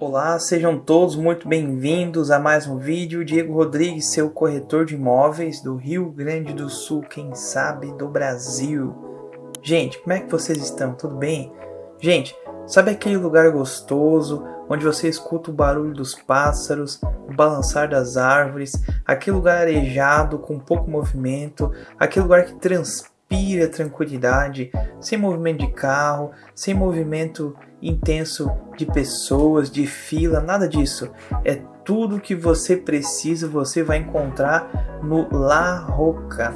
Olá, sejam todos muito bem-vindos a mais um vídeo. Diego Rodrigues, seu corretor de imóveis do Rio Grande do Sul, quem sabe do Brasil. Gente, como é que vocês estão? Tudo bem? Gente, sabe aquele lugar gostoso onde você escuta o barulho dos pássaros, o balançar das árvores, aquele lugar arejado com pouco movimento, aquele lugar que transpira tranquilidade, sem movimento de carro, sem movimento intenso de pessoas, de fila, nada disso. É tudo que você precisa, você vai encontrar no La Roca.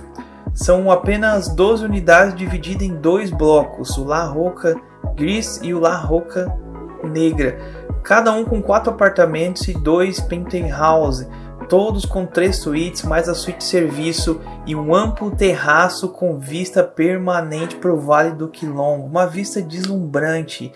São apenas 12 unidades divididas em dois blocos, o La Roca Gris e o La Roca Negra. Cada um com quatro apartamentos e dois penthouse, todos com três suítes, mais a suíte serviço e um amplo terraço com vista permanente para o Vale do Quilombo, uma vista deslumbrante.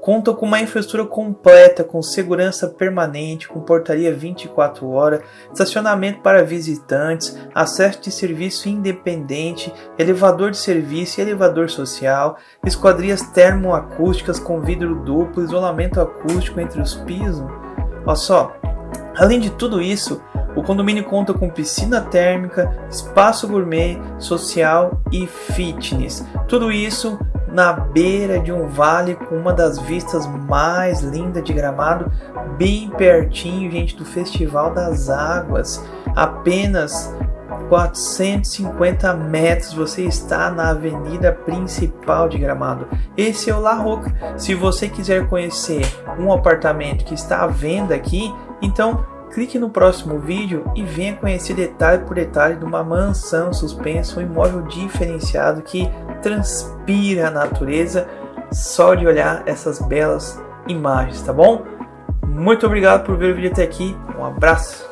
Conta com uma infraestrutura completa, com segurança permanente, com portaria 24 horas, estacionamento para visitantes, acesso de serviço independente, elevador de serviço e elevador social, esquadrias termoacústicas com vidro duplo, isolamento acústico entre os pisos. Olha só, além de tudo isso, o condomínio conta com piscina térmica, espaço gourmet, social e fitness. Tudo isso na beira de um vale com uma das vistas mais lindas de Gramado, bem pertinho, gente, do Festival das Águas. Apenas 450 metros você está na avenida principal de Gramado. Esse é o La Roca. Se você quiser conhecer um apartamento que está à venda aqui, então Clique no próximo vídeo e venha conhecer detalhe por detalhe de uma mansão suspensa, um imóvel diferenciado que transpira a natureza só de olhar essas belas imagens, tá bom? Muito obrigado por ver o vídeo até aqui, um abraço!